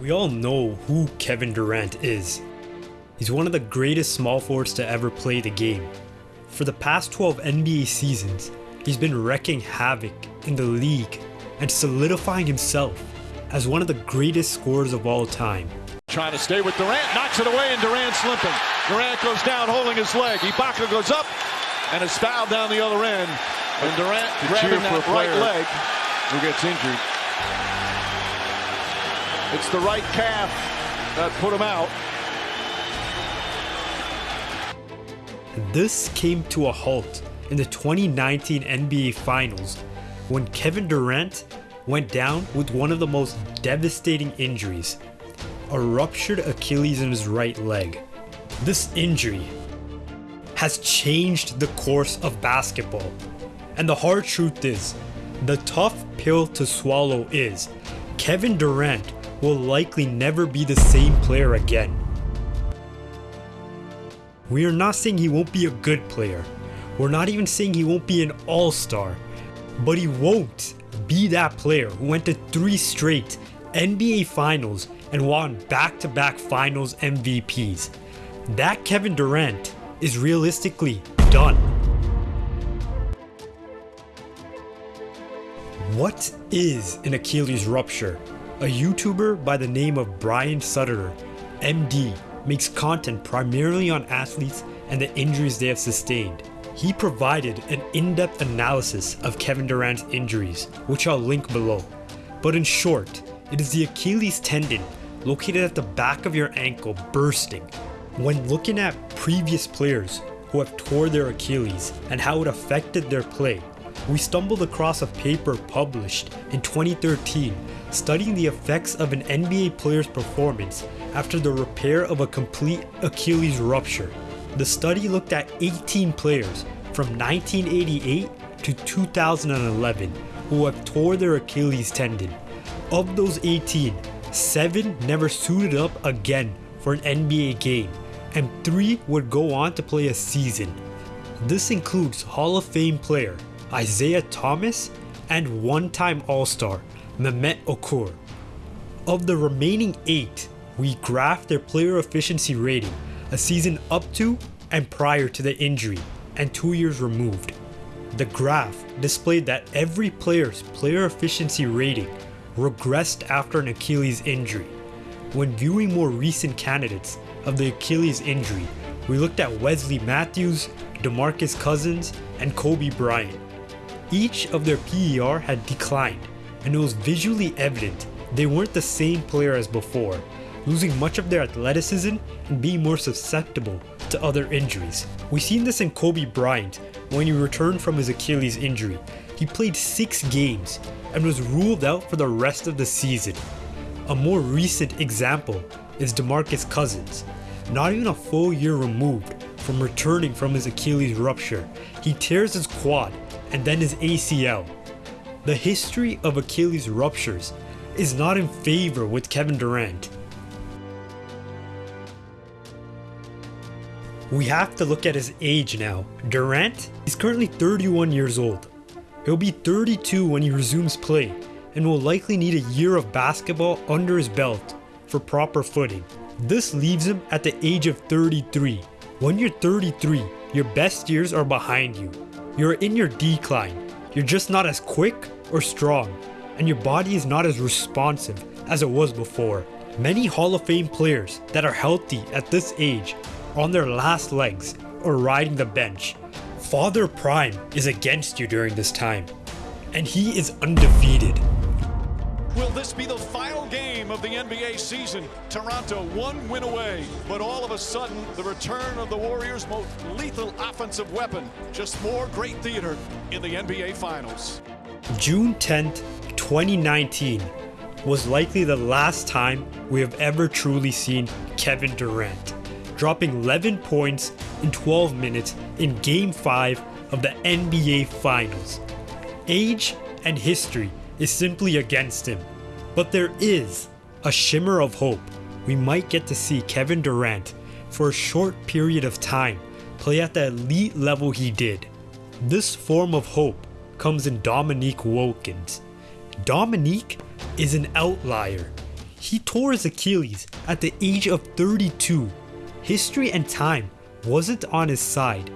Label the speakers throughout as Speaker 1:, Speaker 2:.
Speaker 1: We all know who Kevin Durant is. He's one of the greatest small forwards to ever play the game. For the past 12 NBA seasons, he's been wrecking havoc in the league and solidifying himself as one of the greatest scorers of all time.
Speaker 2: Trying to stay with Durant, knocks it away, and Durant's limping. Durant goes down holding his leg. Ibaka goes up and is fouled down the other end. And Durant grabbing that right leg.
Speaker 3: who gets injured.
Speaker 2: It's the right calf that put him out.
Speaker 1: This came to a halt in the 2019 NBA Finals when Kevin Durant went down with one of the most devastating injuries a ruptured Achilles in his right leg. This injury has changed the course of basketball. And the hard truth is, the tough pill to swallow is Kevin Durant will likely never be the same player again. We are not saying he won't be a good player. We're not even saying he won't be an all star. But he won't be that player who went to three straight NBA finals and won back to back finals MVPs. That Kevin Durant is realistically done. What is an Achilles rupture? A YouTuber by the name of Brian Sutterer, MD, makes content primarily on athletes and the injuries they have sustained. He provided an in depth analysis of Kevin Durant's injuries, which I'll link below. But in short, it is the Achilles tendon located at the back of your ankle bursting. When looking at previous players who have tore their Achilles and how it affected their play, we stumbled across a paper published in 2013 studying the effects of an NBA player's performance after the repair of a complete Achilles rupture. The study looked at 18 players from 1988 to 2011 who have tore their Achilles tendon. Of those 18, 7 never suited up again for an NBA game, and 3 would go on to play a season. This includes Hall of Fame player Isiah Thomas and one time All Star Mehmet Okur. Of the remaining 8, we graphed their player efficiency rating a season up to and prior to the injury and 2 years removed. The graph displayed that every player's player efficiency rating regressed after an Achilles injury. When viewing more recent candidates of the Achilles injury, we looked at Wesley Matthews, DeMarcus Cousins, and Kobe Bryant. Each of their PER had declined, and it was visually evident they weren't the same player as before, losing much of their athleticism and being more susceptible to other injuries. We've seen this in Kobe Bryant when he returned from his Achilles injury. He played 6 games and was ruled out for the rest of the season. A more recent example is DeMarcus Cousins. Not even a full year removed from returning from his Achilles rupture, he tears his quad and then his ACL. The history of Achilles ruptures is not in favor with Kevin Durant. We have to look at his age now. Durant is currently 31 years old. He'll be 32 when he resumes play and will likely need a year of basketball under his belt for proper footing. This leaves him at the age of 33. When you're 33, your best years are behind you. You're in your decline. You're just not as quick or strong, and your body is not as responsive as it was before. Many Hall of Fame players that are healthy at this age are on their last legs or riding the bench. Father Time is against you during this time, and he is undefeated.
Speaker 2: Be the final game of the NBA season? Toronto one win away, but all of a sudden, the return of the Warriors' most lethal offensive weapon. Just more great theater in the NBA Finals.
Speaker 1: June 10th, 2019 was likely the last time we have ever truly seen Kevin Durant, dropping 11 points in 12 minutes in Game 5 of the NBA Finals. Age and history is simply against him, but there is a shimmer of hope. We might get to see Kevin Durant for a short period of time play at the elite level he did. This form of hope comes in Dominique Wilkins. Dominique is an outlier. He tore his Achilles at the age of 32. History and time wasn't on his side,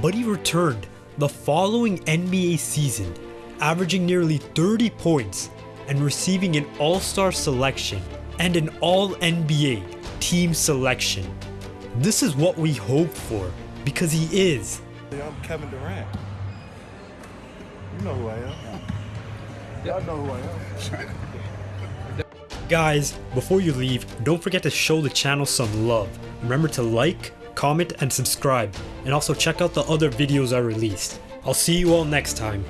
Speaker 1: but he returned the following NBA season, averaging nearly 30 points and receiving an All Star selection and an All NBA team selection. This is what we hope for because he is
Speaker 3: I'm Kevin Durant. You know who I am. Y'all know who I am.
Speaker 1: Guys, before you leave, don't forget to show the channel some love. Remember to like, comment, and subscribe, and also check out the other videos I released. I'll see you all next time.